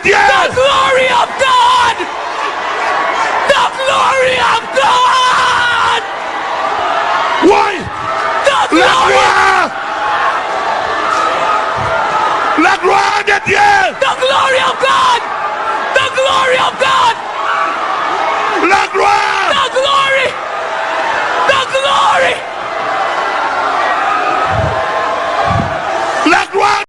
again! The glory of God! The glory of God! Why? The glory! La gloire de The glory of God! The glory of God! La gloire! The glory! The glory! La gloire!